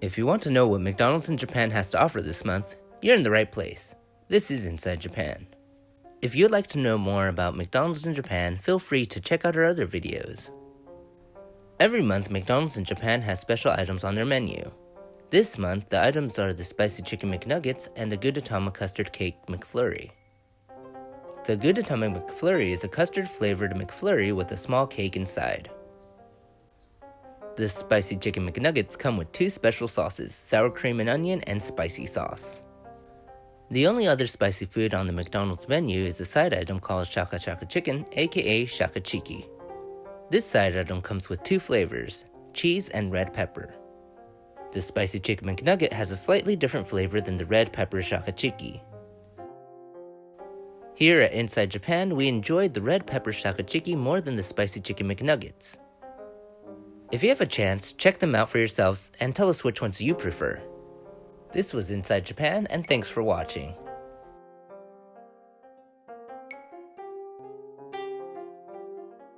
If you want to know what McDonald's in Japan has to offer this month, you're in the right place. This is Inside Japan. If you'd like to know more about McDonald's in Japan, feel free to check out our other videos. Every month, McDonald's in Japan has special items on their menu. This month, the items are the Spicy Chicken McNuggets and the Gudetama Custard Cake McFlurry. The Gudetama McFlurry is a custard flavored McFlurry with a small cake inside. The Spicy Chicken McNuggets come with two special sauces, sour cream and onion and spicy sauce. The only other spicy food on the McDonald's menu is a side item called Shaka Shaka Chicken, aka Shaka Chiki. This side item comes with two flavors, cheese and red pepper. The spicy chicken McNugget has a slightly different flavor than the red pepper Shaka Chiki. Here at Inside Japan, we enjoyed the red pepper Shaka Chiki more than the spicy chicken McNuggets. If you have a chance, check them out for yourselves and tell us which ones you prefer. This was Inside Japan, and thanks for watching.